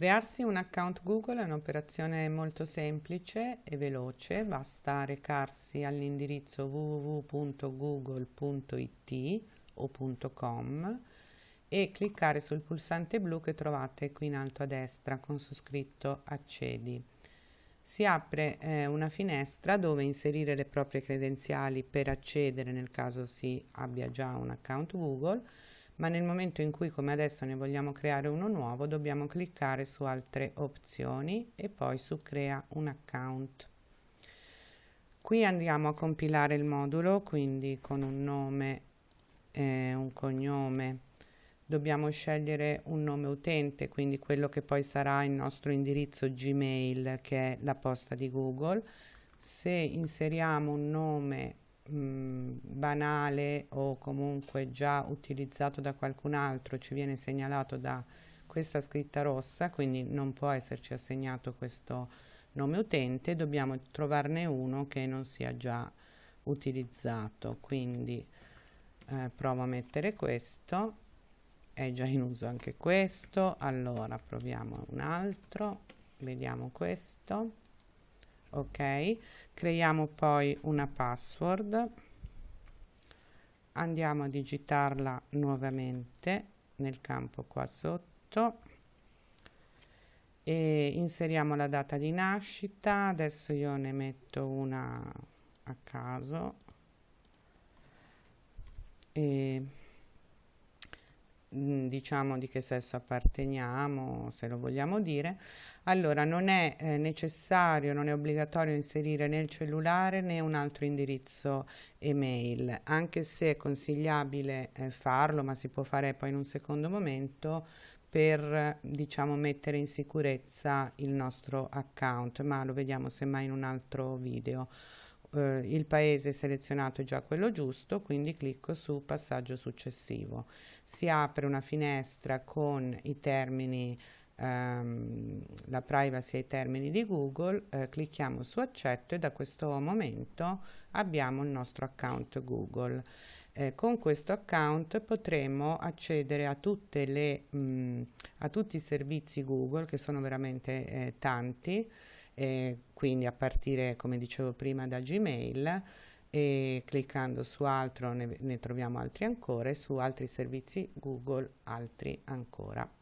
Crearsi un account Google è un'operazione molto semplice e veloce, basta recarsi all'indirizzo www.google.it o .com e cliccare sul pulsante blu che trovate qui in alto a destra con su scritto accedi. Si apre eh, una finestra dove inserire le proprie credenziali per accedere nel caso si abbia già un account Google ma nel momento in cui come adesso ne vogliamo creare uno nuovo dobbiamo cliccare su altre opzioni e poi su crea un account. Qui andiamo a compilare il modulo quindi con un nome e un cognome. Dobbiamo scegliere un nome utente quindi quello che poi sarà il nostro indirizzo gmail che è la posta di google. Se inseriamo un nome banale o comunque già utilizzato da qualcun altro ci viene segnalato da questa scritta rossa quindi non può esserci assegnato questo nome utente dobbiamo trovarne uno che non sia già utilizzato. Quindi eh, provo a mettere questo è già in uso anche questo. Allora proviamo un altro vediamo questo ok creiamo poi una password. Andiamo a digitarla nuovamente nel campo qua sotto. E inseriamo la data di nascita. Adesso io ne metto una a caso. E diciamo di che sesso apparteniamo, se lo vogliamo dire, allora non è eh, necessario, non è obbligatorio inserire né il cellulare né un altro indirizzo email, anche se è consigliabile eh, farlo, ma si può fare poi in un secondo momento per diciamo mettere in sicurezza il nostro account, ma lo vediamo semmai in un altro video. Eh, il paese selezionato è già quello giusto, quindi clicco su passaggio successivo si apre una finestra con i termini ehm, la privacy e i termini di Google, eh, clicchiamo su accetto e da questo momento abbiamo il nostro account Google. Eh, con questo account potremo accedere a, le, mh, a tutti i servizi Google che sono veramente eh, tanti, eh, quindi a partire come dicevo prima da Gmail e cliccando su altro ne, ne troviamo altri ancora e su altri servizi Google altri ancora.